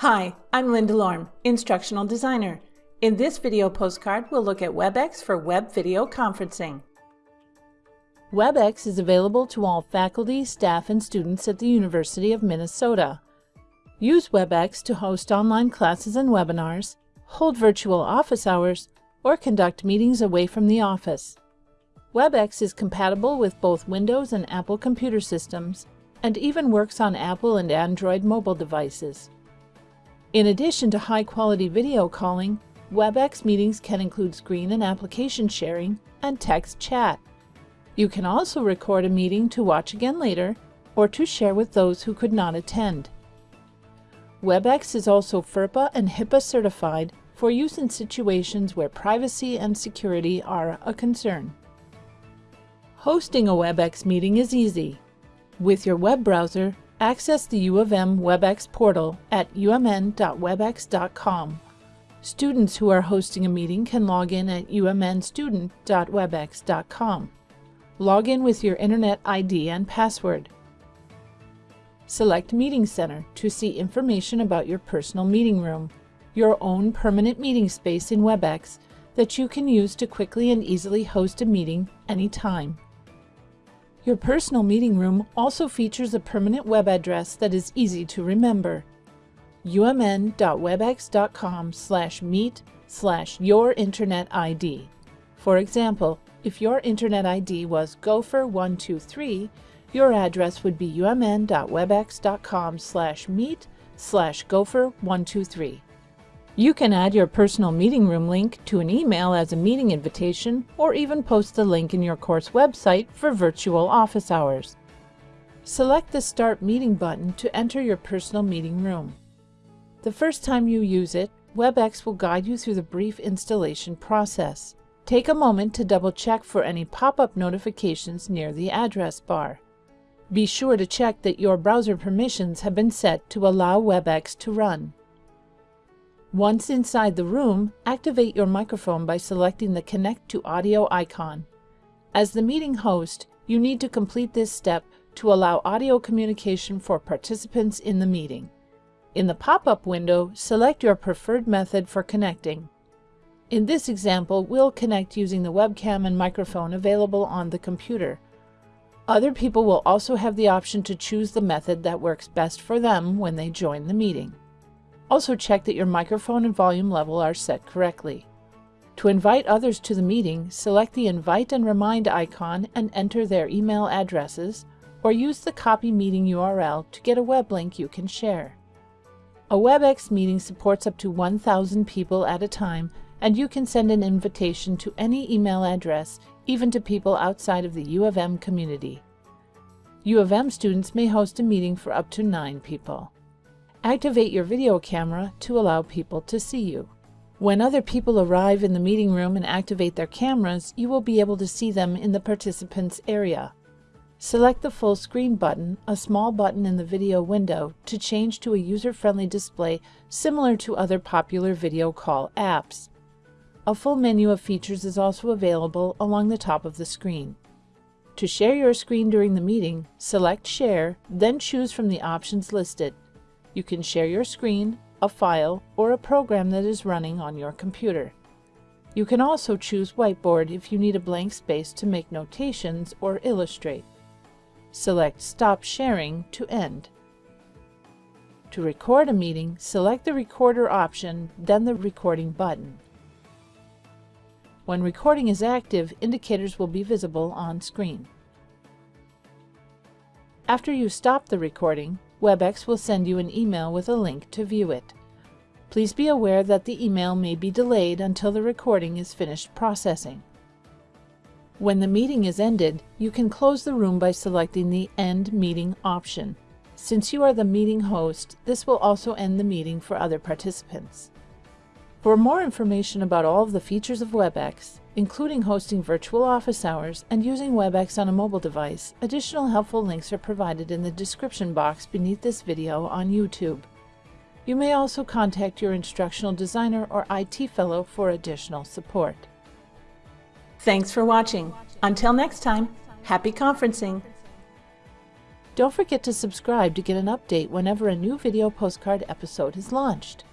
Hi, I'm Linda Lorm, Instructional Designer. In this video postcard, we'll look at WebEx for web video conferencing. WebEx is available to all faculty, staff, and students at the University of Minnesota. Use WebEx to host online classes and webinars, hold virtual office hours, or conduct meetings away from the office. WebEx is compatible with both Windows and Apple computer systems, and even works on Apple and Android mobile devices. In addition to high-quality video calling, WebEx meetings can include screen and application sharing and text chat. You can also record a meeting to watch again later or to share with those who could not attend. WebEx is also FERPA and HIPAA certified for use in situations where privacy and security are a concern. Hosting a WebEx meeting is easy. With your web browser, Access the U of M WebEx portal at umn.webex.com. Students who are hosting a meeting can log in at umnstudent.webex.com. Log in with your Internet ID and password. Select Meeting Center to see information about your personal meeting room, your own permanent meeting space in WebEx that you can use to quickly and easily host a meeting anytime. Your personal meeting room also features a permanent web address that is easy to remember. umn.webex.com slash meet slash your internet ID. For example, if your internet ID was gopher123, your address would be umn.webex.com slash meet slash gopher123. You can add your personal meeting room link to an email as a meeting invitation or even post the link in your course website for virtual office hours. Select the Start Meeting button to enter your personal meeting room. The first time you use it, WebEx will guide you through the brief installation process. Take a moment to double check for any pop-up notifications near the address bar. Be sure to check that your browser permissions have been set to allow WebEx to run. Once inside the room, activate your microphone by selecting the Connect to Audio icon. As the meeting host, you need to complete this step to allow audio communication for participants in the meeting. In the pop-up window, select your preferred method for connecting. In this example, we'll connect using the webcam and microphone available on the computer. Other people will also have the option to choose the method that works best for them when they join the meeting. Also check that your microphone and volume level are set correctly. To invite others to the meeting, select the Invite and Remind icon and enter their email addresses, or use the Copy Meeting URL to get a web link you can share. A WebEx meeting supports up to 1,000 people at a time, and you can send an invitation to any email address, even to people outside of the U of M community. U of M students may host a meeting for up to 9 people. Activate your video camera to allow people to see you. When other people arrive in the meeting room and activate their cameras, you will be able to see them in the participants area. Select the full screen button, a small button in the video window, to change to a user-friendly display similar to other popular video call apps. A full menu of features is also available along the top of the screen. To share your screen during the meeting, select Share, then choose from the options listed. You can share your screen, a file, or a program that is running on your computer. You can also choose Whiteboard if you need a blank space to make notations or illustrate. Select Stop Sharing to end. To record a meeting, select the Recorder option, then the Recording button. When recording is active, indicators will be visible on screen. After you stop the recording, WebEx will send you an email with a link to view it. Please be aware that the email may be delayed until the recording is finished processing. When the meeting is ended, you can close the room by selecting the End Meeting option. Since you are the meeting host, this will also end the meeting for other participants. For more information about all of the features of WebEx, including hosting virtual office hours and using WebEx on a mobile device, additional helpful links are provided in the description box beneath this video on YouTube. You may also contact your instructional designer or IT fellow for additional support. Thanks for watching. Until next time, happy conferencing! Don't forget to subscribe to get an update whenever a new video postcard episode is launched.